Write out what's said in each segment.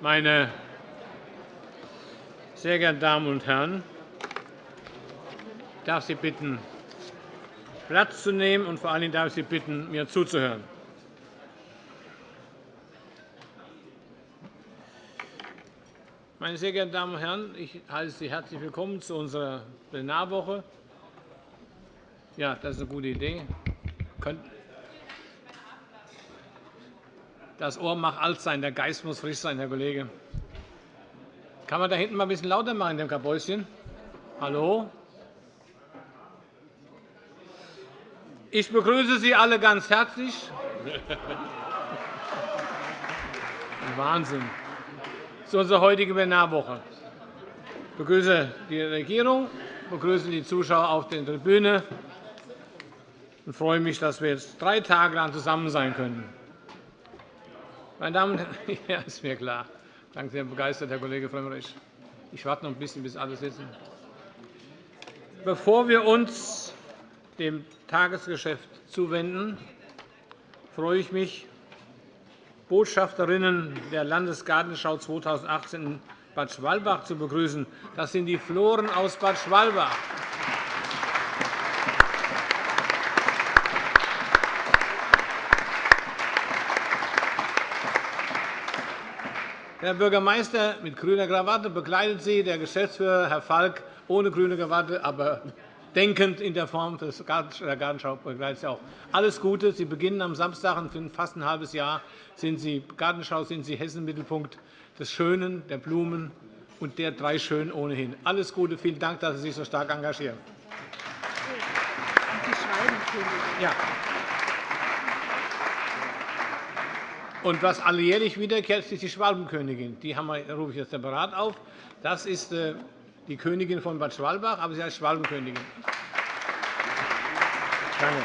Meine sehr geehrten Damen und Herren, ich darf Sie bitten, Platz zu nehmen, und vor allen Dingen darf ich Sie bitten, mir zuzuhören. Meine sehr geehrten Damen und Herren, ich heiße Sie herzlich willkommen zu unserer Plenarwoche. Ja, das ist eine gute Idee. Das Ohr mag alt sein, der Geist muss frisch sein, Herr Kollege. Kann man da hinten mal ein bisschen lauter machen in dem Kabäuschen? Hallo? Ich begrüße Sie alle ganz herzlich. Wahnsinn. Zu unserer heutigen Plenarwoche. Ich begrüße die Regierung, begrüße die Zuschauer auf der Tribüne und freue mich, dass wir jetzt drei Tage lang zusammen sein können. Meine Damen und Herren, ja, ist mir klar. Danke sehr begeistert, Herr Kollege Frömmrich. Ich warte noch ein bisschen, bis alle sitzen. Bevor wir uns dem Tagesgeschäft zuwenden, freue ich mich, Botschafterinnen der Landesgartenschau 2018 in Bad Schwalbach zu begrüßen. Das sind die Floren aus Bad Schwalbach. Der Bürgermeister mit grüner Krawatte begleitet Sie, der Geschäftsführer, Herr Falk, ohne grüne Krawatte, aber denkend in der Form der Gartenschau begleitet Sie auch. Alles Gute. Sie beginnen am Samstag und für fast ein halbes Jahr sind Sie Gartenschau, sind Sie Hessen-Mittelpunkt des Schönen, der Blumen und der drei Schönen ohnehin. Alles Gute. Vielen Dank, dass Sie sich so stark engagieren. Ja. Und was alljährlich wiederkehrt, ist die Schwalbenkönigin. Die rufe ich jetzt separat auf. Das ist äh, die Königin von Bad Schwalbach, aber sie heißt Schwalbenkönigin. Danke.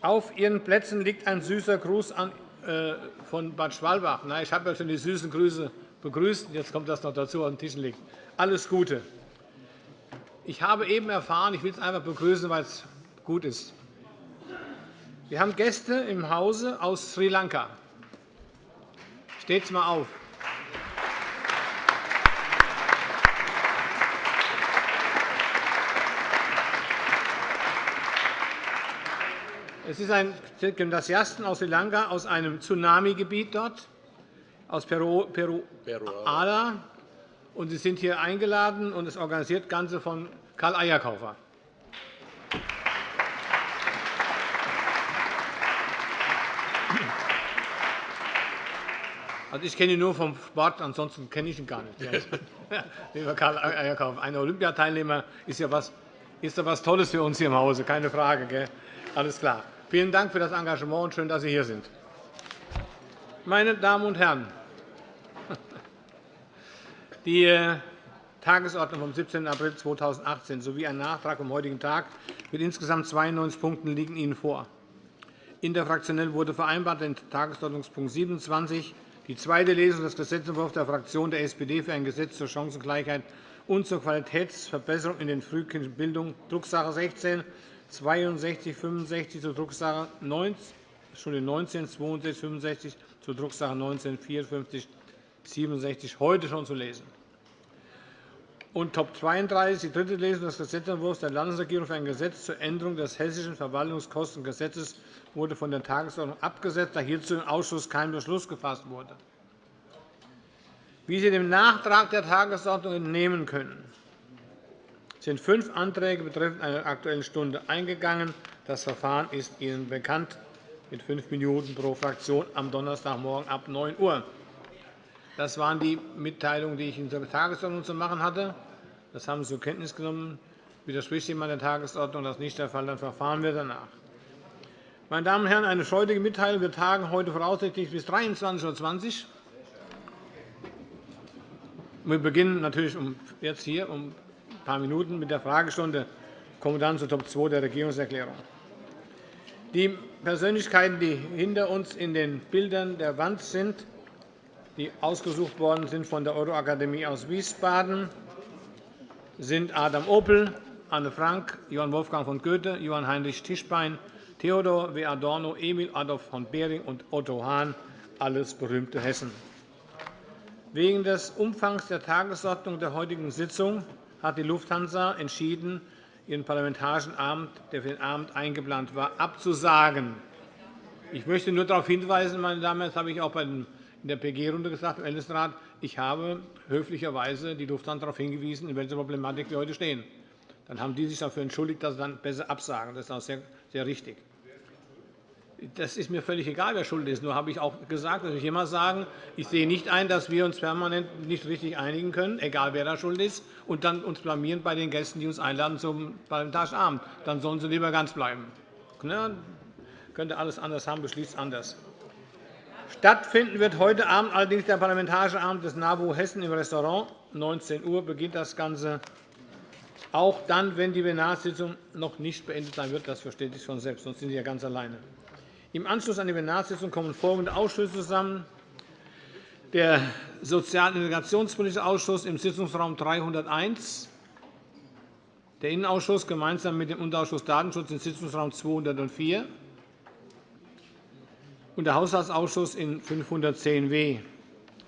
Auf Ihren Plätzen liegt ein süßer Gruß äh, von Bad Schwalbach. Ich habe ja schon die süßen Grüße begrüßt. Jetzt kommt das noch dazu, auf den Tisch liegt. Alles Gute. Ich habe eben erfahren, ich will es einfach begrüßen, weil es gut ist. Wir haben Gäste im Hause aus Sri Lanka. Steht mal auf. Es ist ein Gymnasiasten aus Sri Lanka, aus einem Tsunami-Gebiet dort, aus Peru, Peru Ala. Und Sie sind hier eingeladen, und es organisiert das Ganze von Karl Eierkaufer. Also, ich kenne ihn nur vom Sport, ansonsten kenne ich ihn gar nicht. Lieber Karl Eierkauf, ein Olympiateilnehmer ist ja was, ist ja was Tolles für uns hier im Hause, keine Frage. Gell? Alles klar. Vielen Dank für das Engagement und schön, dass Sie hier sind. Meine Damen und Herren, die äh, Tagesordnung vom 17. April 2018 sowie ein Nachtrag vom heutigen Tag mit insgesamt 92 Punkten liegen Ihnen vor. Interfraktionell wurde vereinbart, den Tagesordnungspunkt 27 die zweite Lesung des Gesetzentwurfs der Fraktion der SPD für ein Gesetz zur Chancengleichheit und zur Qualitätsverbesserung in der frühkindlichen Bildung, Drucksache 16 6265 zur Drucksache 19 6265 zur Drucksache 19 5467 heute schon zu lesen. Und Top 32, die dritte Lesung des Gesetzentwurfs der Landesregierung für ein Gesetz zur Änderung des Hessischen Verwaltungskostengesetzes wurde von der Tagesordnung abgesetzt, da hierzu im Ausschuss kein Beschluss gefasst wurde. Wie Sie dem Nachtrag der Tagesordnung entnehmen können, sind fünf Anträge betreffend einer Aktuellen Stunde eingegangen. Das Verfahren ist Ihnen bekannt, mit fünf Minuten pro Fraktion am Donnerstagmorgen ab 9 Uhr. Das waren die Mitteilungen, die ich in der Tagesordnung zu machen hatte. Das haben Sie zur Kenntnis genommen. Widerspricht jemand der Tagesordnung? Das ist nicht der Fall. Dann verfahren wir danach. Meine Damen und Herren, eine freudige Mitteilung. Wir tagen heute voraussichtlich bis 23.20 Uhr. Wir beginnen natürlich jetzt hier um ein paar Minuten mit der Fragestunde. Ich komme dann zu Top 2 der Regierungserklärung. Die Persönlichkeiten, die hinter uns in den Bildern der Wand sind, die ausgesucht worden sind von der Euroakademie aus Wiesbaden, sind Adam Opel, Anne Frank, Johann Wolfgang von Goethe, Johann Heinrich Tischbein, Theodor W. Adorno, Emil Adolf von Behring und Otto Hahn, alles berühmte Hessen. Wegen des Umfangs der Tagesordnung der heutigen Sitzung hat die Lufthansa entschieden, ihren Parlamentarischen Abend, der für den Abend eingeplant war, abzusagen. Ich möchte nur darauf hinweisen, meine Damen und Herren, das habe ich auch in der PG-Runde gesagt, im Ältestenrat, ich habe höflicherweise die Lufthansa darauf hingewiesen, in welcher Problematik wir heute stehen. Dann haben die sich dafür entschuldigt, dass sie dann besser absagen. Das ist auch sehr, sehr richtig. Das ist mir völlig egal, wer schuld ist. Nur habe ich auch gesagt, dass ich immer sagen, ich sehe nicht ein, dass wir uns permanent nicht richtig einigen können, egal wer da schuld ist, und dann uns blamieren bei den Gästen, die uns einladen zum Parlamentarischen Abend. Dann sollen sie lieber ganz bleiben. Ja, könnte alles anders haben, beschließt anders. Stattfinden wird heute Abend allerdings der Parlamentarische Abend des NABU Hessen im Restaurant. 19 Uhr beginnt das Ganze. Auch dann, wenn die Plenarsitzung noch nicht beendet sein wird. Das versteht sich von selbst, sonst sind Sie ja ganz alleine. Im Anschluss an die Plenarsitzung kommen folgende Ausschüsse zusammen. Der Sozial- und Integrationspolitische Ausschuss im Sitzungsraum 301, der Innenausschuss gemeinsam mit dem Unterausschuss Datenschutz im Sitzungsraum 204 und der Haushaltsausschuss in 510w.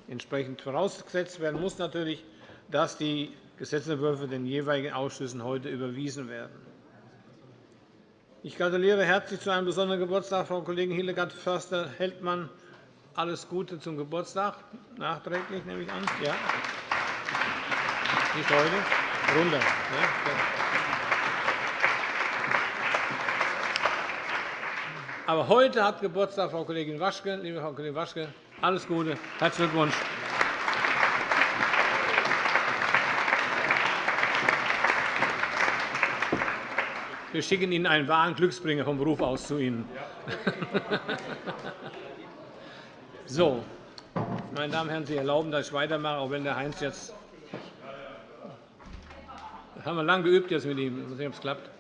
Entsprechend vorausgesetzt werden muss natürlich, dass die Gesetzentwürfe den jeweiligen Ausschüssen heute überwiesen werden. Ich gratuliere herzlich zu einem besonderen Geburtstag Frau Kollegin Hildegard Förster-Heldmann. Alles Gute zum Geburtstag. Nachträglich nehme ich an. Ja. Nicht heute. Runter. Aber heute hat Geburtstag Frau Kollegin Waschke. Liebe Frau Kollegin Waschke, alles Gute. Herzlichen Glückwunsch. Wir schicken Ihnen einen wahren Glücksbringer vom Beruf aus zu Ihnen. So, meine Damen und Herren, Sie erlauben, dass ich weitermache, auch wenn der Heinz jetzt. Das haben wir lange geübt jetzt mit ihm. Mal sehen, ob es klappt.